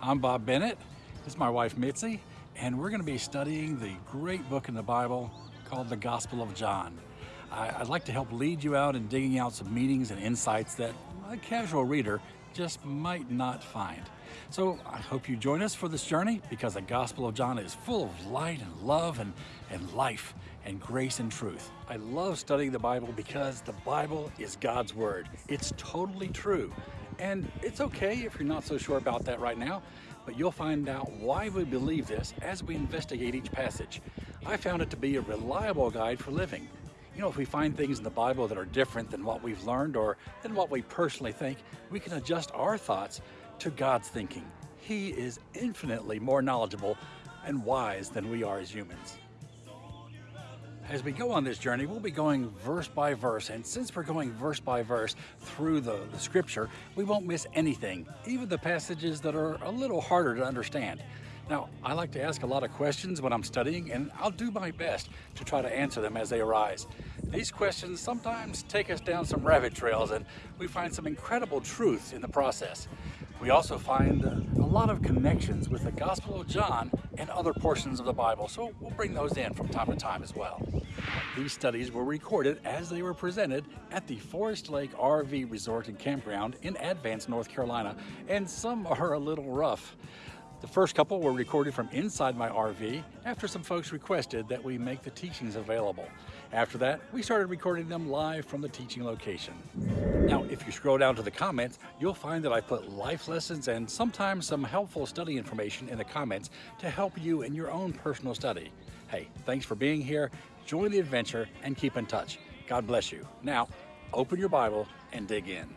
I'm Bob Bennett. This is my wife Mitzi, and we're going to be studying the great book in the Bible called the Gospel of John. I, would like to help lead you out in digging out some meanings and insights that a casual reader just might not find. So I hope you join us for this journey because the Gospel of John is full of light and love and, and life and grace and truth. I love studying the Bible because the Bible is God's Word. It's totally true. And it's okay if you're not so sure about that right now, but you'll find out why we believe this as we investigate each passage. I found it to be a reliable guide for living. You know, if we find things in the Bible that are different than what we've learned or than what we personally think, we can adjust our thoughts to God's thinking. He is infinitely more knowledgeable and wise than we are as humans. As we go on this journey, we'll be going verse by verse, and since we're going verse by verse through the, the scripture, we won't miss anything, even the passages that are a little harder to understand. Now, I like to ask a lot of questions when I'm studying, and I'll do my best to try to answer them as they arise. These questions sometimes take us down some rabbit trails, and we find some incredible truths in the process. We also find a lot of connections with the Gospel of John and other portions of the Bible, so we'll bring those in from time to time as well. These studies were recorded as they were presented at the Forest Lake RV Resort and Campground in Advance, North Carolina, and some are a little rough. The first couple were recorded from inside my RV after some folks requested that we make the teachings available. After that, we started recording them live from the teaching location. Now, if you scroll down to the comments, you'll find that I put life lessons and sometimes some helpful study information in the comments to help you in your own personal study. Hey, thanks for being here. Join the adventure and keep in touch. God bless you. Now, open your Bible and dig in.